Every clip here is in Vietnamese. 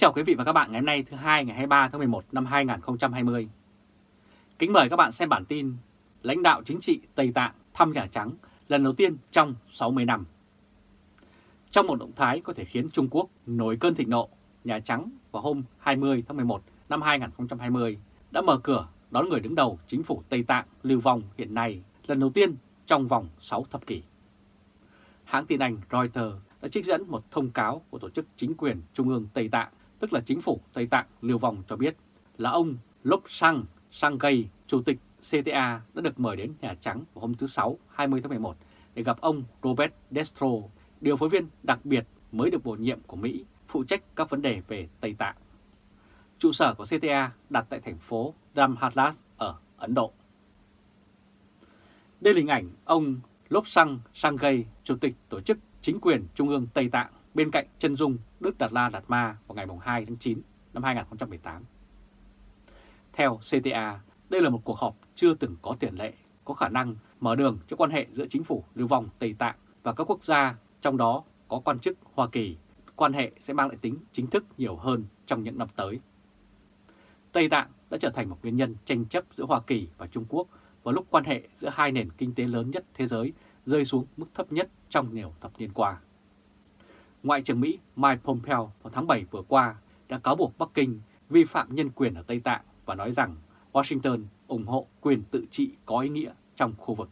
chào quý vị và các bạn ngày hôm nay thứ hai ngày 23 tháng 11 năm 2020. Kính mời các bạn xem bản tin Lãnh đạo chính trị Tây Tạng thăm Nhà Trắng lần đầu tiên trong 60 năm. Trong một động thái có thể khiến Trung Quốc nổi cơn thịnh nộ, Nhà Trắng vào hôm 20 tháng 11 năm 2020 đã mở cửa đón người đứng đầu chính phủ Tây Tạng lưu vong hiện nay lần đầu tiên trong vòng 6 thập kỷ. Hãng tin Anh Reuters đã trích dẫn một thông cáo của Tổ chức Chính quyền Trung ương Tây Tạng, tức là Chính phủ Tây Tạng lưu vong cho biết là ông Lok Sang Sangay, Chủ tịch CTA đã được mời đến Nhà Trắng vào hôm thứ Sáu 20 tháng 11 để gặp ông Robert Destro, điều phối viên đặc biệt mới được bổ nhiệm của Mỹ phụ trách các vấn đề về Tây Tạng. Trụ sở của CTA đặt tại thành phố Dhamhatlas ở Ấn Độ. Đây là hình ảnh ông Lopsang Sangay, Chủ tịch Tổ chức Chính quyền Trung ương Tây Tạng bên cạnh chân dung Đức Đạt La Đạt Ma vào ngày 2 tháng 9 năm 2018. Theo CTA, đây là một cuộc họp chưa từng có tiền lệ, có khả năng mở đường cho quan hệ giữa chính phủ lưu vong Tây Tạng và các quốc gia, trong đó có quan chức Hoa Kỳ. Quan hệ sẽ mang lại tính chính thức nhiều hơn trong những năm tới. Tây Tạng đã trở thành một nguyên nhân tranh chấp giữa Hoa Kỳ và Trung Quốc vào lúc quan hệ giữa hai nền kinh tế lớn nhất thế giới rơi xuống mức thấp nhất trong nhiều thập niên qua. Ngoại trưởng Mỹ Mike Pompeo vào tháng 7 vừa qua đã cáo buộc Bắc Kinh vi phạm nhân quyền ở Tây Tạng và nói rằng Washington ủng hộ quyền tự trị có ý nghĩa trong khu vực.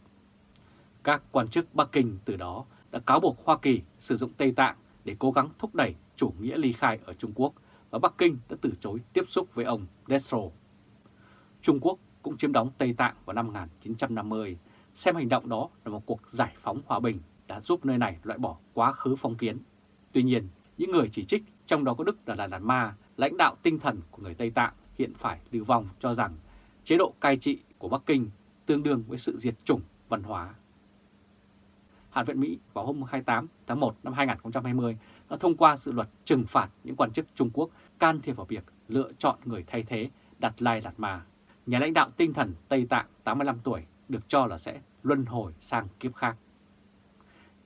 Các quan chức Bắc Kinh từ đó đã cáo buộc Hoa Kỳ sử dụng Tây Tạng để cố gắng thúc đẩy chủ nghĩa ly khai ở Trung Quốc và Bắc Kinh đã từ chối tiếp xúc với ông Destro. Trung Quốc cũng chiếm đóng Tây Tạng vào năm 1950, xem hành động đó là một cuộc giải phóng hòa bình đã giúp nơi này loại bỏ quá khứ phong kiến. Tuy nhiên, những người chỉ trích, trong đó có Đức là Lạt Ma, lãnh đạo tinh thần của người Tây Tạng hiện phải lưu vong cho rằng chế độ cai trị của Bắc Kinh tương đương với sự diệt chủng văn hóa. Hạ viện Mỹ vào hôm 28 tháng 1 năm 2020 đã thông qua dự luật trừng phạt những quan chức Trung Quốc can thiệp vào việc lựa chọn người thay thế Đặt Lai Lạt Ma. Nhà lãnh đạo tinh thần Tây Tạng 85 tuổi được cho là sẽ luân hồi sang kiếp khác.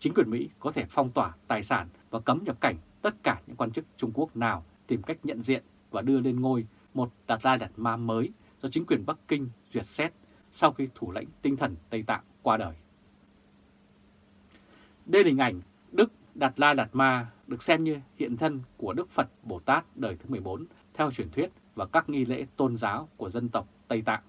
Chính quyền Mỹ có thể phong tỏa tài sản và cấm nhập cảnh tất cả những quan chức Trung Quốc nào tìm cách nhận diện và đưa lên ngôi một Đạt Lai Đạt Ma mới do chính quyền Bắc Kinh duyệt xét sau khi thủ lãnh tinh thần Tây Tạng qua đời. Đây là hình ảnh Đức Đạt La Đạt Ma được xem như hiện thân của Đức Phật Bồ Tát đời thứ 14 theo truyền thuyết và các nghi lễ tôn giáo của dân tộc Tây Tạng.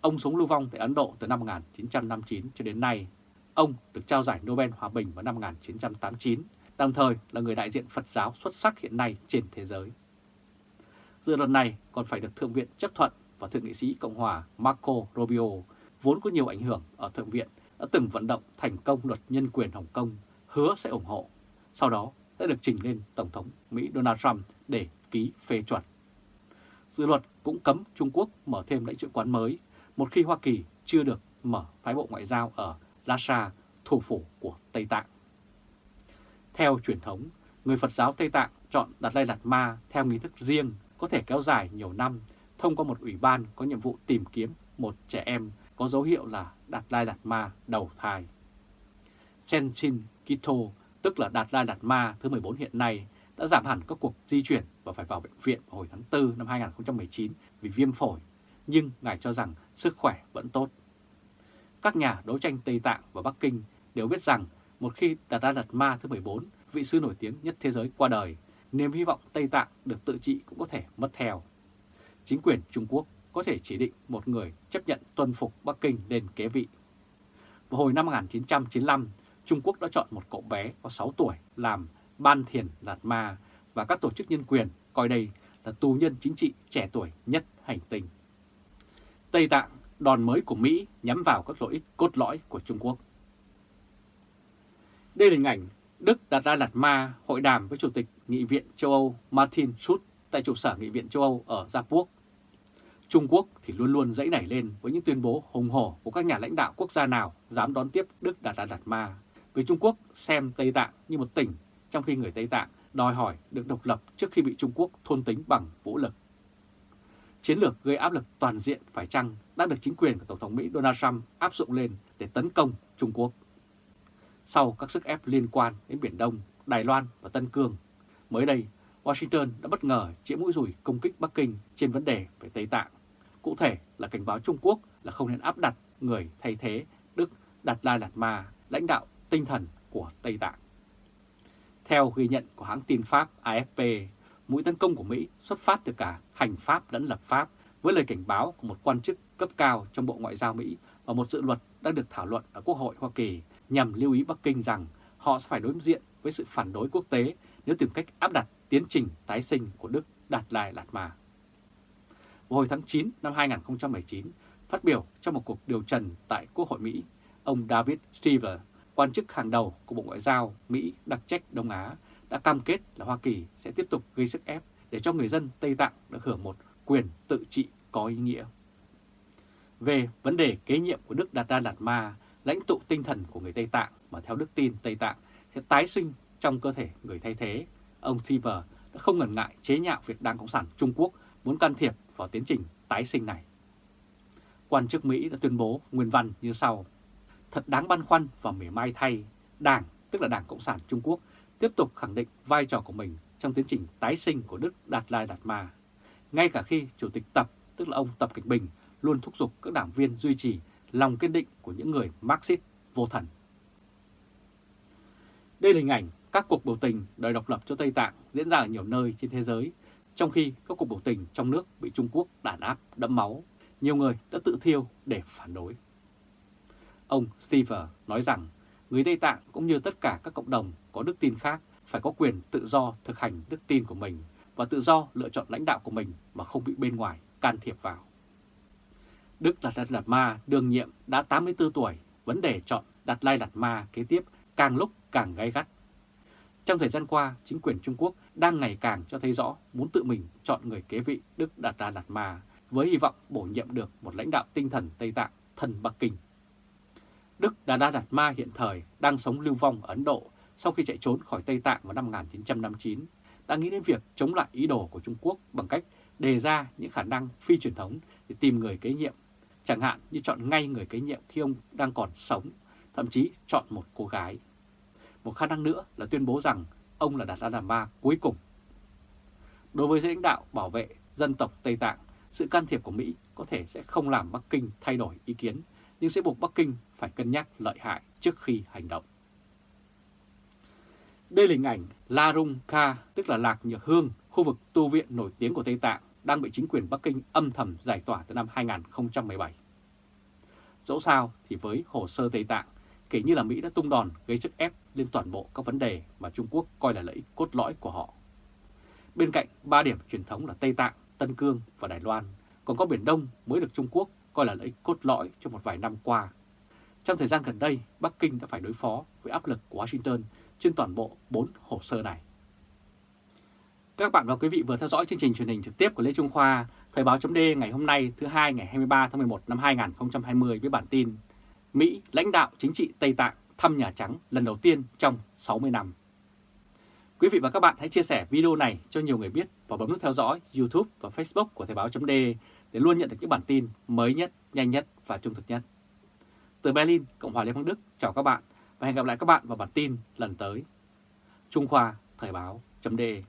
Ông sống lưu vong tại Ấn Độ từ năm 1959 cho đến nay. Ông được trao giải Nobel Hòa Bình vào năm 1989, đồng thời là người đại diện Phật giáo xuất sắc hiện nay trên thế giới. Dự luật này còn phải được Thượng viện chấp thuận và Thượng nghị sĩ Cộng hòa Marco Rubio, vốn có nhiều ảnh hưởng ở Thượng viện, đã từng vận động thành công luật nhân quyền Hồng Kông, hứa sẽ ủng hộ. Sau đó đã được trình lên Tổng thống Mỹ Donald Trump để ký phê chuẩn. Dự luật cũng cấm Trung Quốc mở thêm lãnh sự quán mới một khi Hoa Kỳ chưa được mở phái bộ ngoại giao ở Lhasa, thủ phủ của Tây Tạng. Theo truyền thống, người Phật giáo Tây Tạng chọn Đạt Lai Lạt Ma theo nghi thức riêng có thể kéo dài nhiều năm thông qua một ủy ban có nhiệm vụ tìm kiếm một trẻ em có dấu hiệu là Đạt Lai Lạt Ma đầu thai. Senshin Kito, tức là Đạt Lai Lạt Ma thứ 14 hiện nay, đã giảm hẳn các cuộc di chuyển và phải vào bệnh viện vào hồi tháng 4 năm 2019 vì viêm phổi, nhưng ngài cho rằng sức khỏe vẫn tốt. Các nhà đấu tranh Tây Tạng và Bắc Kinh đều biết rằng một khi Đạt Đa Đạt Ma thứ 14, vị sư nổi tiếng nhất thế giới qua đời, niềm hy vọng Tây Tạng được tự trị cũng có thể mất theo. Chính quyền Trung Quốc có thể chỉ định một người chấp nhận tuân phục Bắc Kinh lên kế vị. Vào hồi năm 1995, Trung Quốc đã chọn một cậu bé có 6 tuổi làm Ban Thiền Lạt Ma và các tổ chức nhân quyền coi đây là tù nhân chính trị trẻ tuổi nhất hành tinh. Tây Tạng, đòn mới của Mỹ nhắm vào các lợi ích cốt lõi của Trung Quốc. Đây là hình ảnh Đức đặt ra Lạt Ma hội đàm với Chủ tịch Nghị viện châu Âu Martin Schulz tại trụ sở Nghị viện châu Âu ở Gia Quốc. Trung Quốc thì luôn luôn dãy nảy lên với những tuyên bố hùng hổ của các nhà lãnh đạo quốc gia nào dám đón tiếp Đức Đạt Đạt Đạt Ma. Vì Trung Quốc xem Tây Tạng như một tỉnh, trong khi người Tây Tạng đòi hỏi được độc lập trước khi bị Trung Quốc thôn tính bằng vũ lực. Chiến lược gây áp lực toàn diện phải chăng đã được chính quyền của Tổng thống Mỹ Donald Trump áp dụng lên để tấn công Trung Quốc. Sau các sức ép liên quan đến Biển Đông, Đài Loan và Tân Cương, mới đây Washington đã bất ngờ chĩa mũi rùi công kích Bắc Kinh trên vấn đề về Tây Tạng. Cụ thể là cảnh báo Trung Quốc là không nên áp đặt người thay thế Đức Đạt Lai Lạt Ma, lãnh đạo tinh thần của Tây Tạng. Theo ghi nhận của hãng tin Pháp AFP, mũi tấn công của Mỹ xuất phát từ cả hành pháp lẫn lập pháp với lời cảnh báo của một quan chức cấp cao trong Bộ Ngoại giao Mỹ và một dự luật đang được thảo luận ở Quốc hội Hoa Kỳ nhằm lưu ý Bắc Kinh rằng họ sẽ phải đối diện với sự phản đối quốc tế nếu tìm cách áp đặt tiến trình tái sinh của Đức Đạt Lai Lạt Ma. Vào hồi tháng 9 năm 2019, phát biểu trong một cuộc điều trần tại Quốc hội Mỹ, ông David Stever, quan chức hàng đầu của Bộ Ngoại giao Mỹ đặc trách Đông Á, đã cam kết là Hoa Kỳ sẽ tiếp tục gây sức ép để cho người dân Tây Tạng được hưởng một quyền tự trị có ý nghĩa. Về vấn đề kế nhiệm của Đức Đạt Đa Đạt Ma, lãnh tụ tinh thần của người Tây Tạng mà theo đức tin Tây Tạng sẽ tái sinh trong cơ thể người thay thế, ông Thiver đã không ngần ngại chế nhạo việc Đảng Cộng sản Trung Quốc muốn can thiệp vào tiến trình tái sinh này. Quan chức Mỹ đã tuyên bố nguyên văn như sau. Thật đáng băn khoăn và mỉa mai thay, Đảng, tức là Đảng Cộng sản Trung Quốc, tiếp tục khẳng định vai trò của mình trong tiến trình tái sinh của Đức Đạt Lai Đạt Ma. Ngay cả khi Chủ tịch Tập, tức là ông Tập Kịch Bình, luôn thúc giục các đảng viên duy trì lòng kiên định của những người Marxist vô thần. Đây là hình ảnh các cuộc biểu tình đòi độc lập cho Tây Tạng diễn ra ở nhiều nơi trên thế giới, trong khi các cuộc biểu tình trong nước bị Trung Quốc đàn áp đẫm máu, nhiều người đã tự thiêu để phản đối. Ông Stever nói rằng người Tây Tạng cũng như tất cả các cộng đồng có đức tin khác phải có quyền tự do thực hành đức tin của mình và tự do lựa chọn lãnh đạo của mình mà không bị bên ngoài can thiệp vào. Đức Đạt Lai Lạt Ma đương nhiệm đã 84 tuổi, vấn đề chọn Đạt Lai Lạt Ma kế tiếp càng lúc càng gay gắt. Trong thời gian qua, chính quyền Trung Quốc đang ngày càng cho thấy rõ muốn tự mình chọn người kế vị Đức Đạt Lai Lạt Ma với hy vọng bổ nhiệm được một lãnh đạo tinh thần Tây Tạng thân Bắc Kinh. Đức Đà Đa Đạt Ma hiện thời đang sống lưu vong ở Ấn Độ sau khi chạy trốn khỏi Tây Tạng vào năm 1959, đã nghĩ đến việc chống lại ý đồ của Trung Quốc bằng cách đề ra những khả năng phi truyền thống để tìm người kế nhiệm, chẳng hạn như chọn ngay người kế nhiệm khi ông đang còn sống, thậm chí chọn một cô gái. Một khả năng nữa là tuyên bố rằng ông là Đạt Đa Ma cuối cùng. Đối với lãnh đạo bảo vệ dân tộc Tây Tạng, sự can thiệp của Mỹ có thể sẽ không làm Bắc Kinh thay đổi ý kiến, nhưng sẽ buộc Bắc Kinh phải cân nhắc lợi hại trước khi hành động. Đây là hình ảnh La Rung Kha, tức là Lạc Nhược Hương, khu vực tu viện nổi tiếng của Tây Tạng, đang bị chính quyền Bắc Kinh âm thầm giải tỏa từ năm 2017. Dẫu sao thì với hồ sơ Tây Tạng, kể như là Mỹ đã tung đòn gây sức ép lên toàn bộ các vấn đề mà Trung Quốc coi là lợi ích cốt lõi của họ. Bên cạnh ba điểm truyền thống là Tây Tạng, Tân Cương và Đài Loan, còn có Biển Đông mới được Trung Quốc coi là lợi ích cốt lõi trong một vài năm qua. Trong thời gian gần đây, Bắc Kinh đã phải đối phó với áp lực của Washington trên toàn bộ 4 hồ sơ này. Các bạn và quý vị vừa theo dõi chương trình truyền hình trực tiếp của Lê Trung Khoa, Thời báo chấm ngày hôm nay thứ hai ngày 23 tháng 11 năm 2020 với bản tin Mỹ lãnh đạo chính trị Tây Tạng thăm Nhà Trắng lần đầu tiên trong 60 năm. Quý vị và các bạn hãy chia sẻ video này cho nhiều người biết và bấm nút theo dõi YouTube và Facebook của Thời Báo .de để luôn nhận được những bản tin mới nhất, nhanh nhất và trung thực nhất. Từ Berlin, Cộng hòa Liên bang Đức, chào các bạn và hẹn gặp lại các bạn vào bản tin lần tới. Trung Khoa Thời Báo .de.